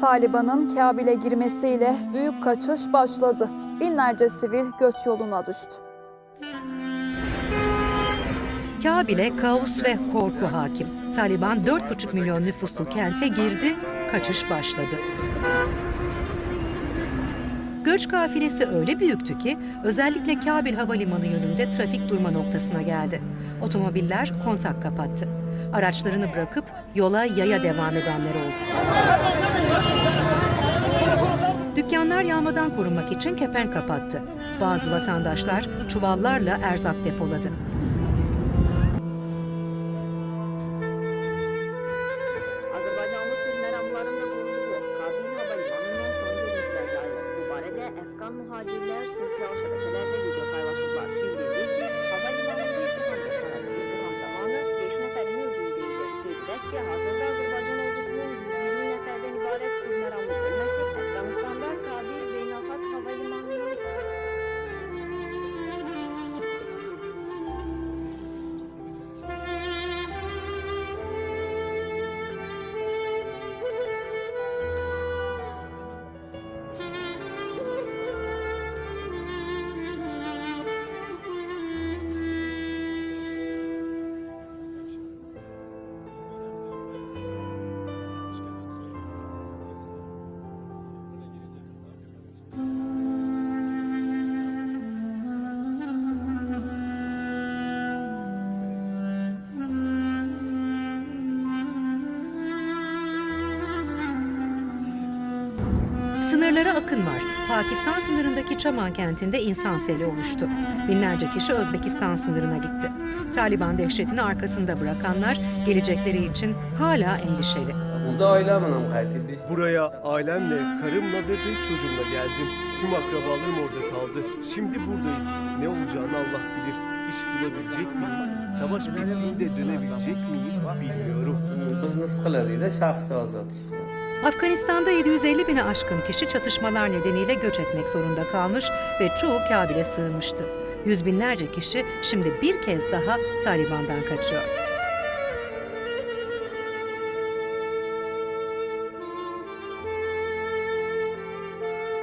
Taliban'ın Kabil'e girmesiyle büyük kaçış başladı. Binlerce sivil göç yoluna düştü. Kabil'e kaos ve korku hakim. Taliban 4,5 milyon nüfuslu kente girdi, kaçış başladı. Göç kafilesi öyle büyüktü ki özellikle Kabil Havalimanı yönünde trafik durma noktasına geldi. Otomobiller kontak kapattı. Araçlarını bırakıp yola yaya devam edenler oldu. Dükkanlar yağmadan korunmak için kepenk kapattı. Bazı vatandaşlar çuvallarla erzak depoladı. Azərbaycanlı sülh Sınırlara akın var. Pakistan sınırındaki Çaman kentinde insan seli oluştu. Binlerce kişi Özbekistan sınırına gitti. Taliban dehşetini arkasında bırakanlar gelecekleri için hala endişeli. Burada ailemle qayıtdıq. Buraya ailemle, karımla ve beş çocuğumla geldim. Tüm akrabalarım orada kaldı. Şimdi buradayız. Ne olacağını Allah bilir. İş bulabilecek miyim? Savaş bittiğinde dönebilecek miyim bilmiyorum. Bizni sıxıladı şəxsi azad sıxılır. Afganistan'da 750 bine aşkın kişi çatışmalar nedeniyle göç etmek zorunda kalmış ve çoğu Kabil'e sığınmıştı. Yüz binlerce kişi şimdi bir kez daha Taliban'dan kaçıyor.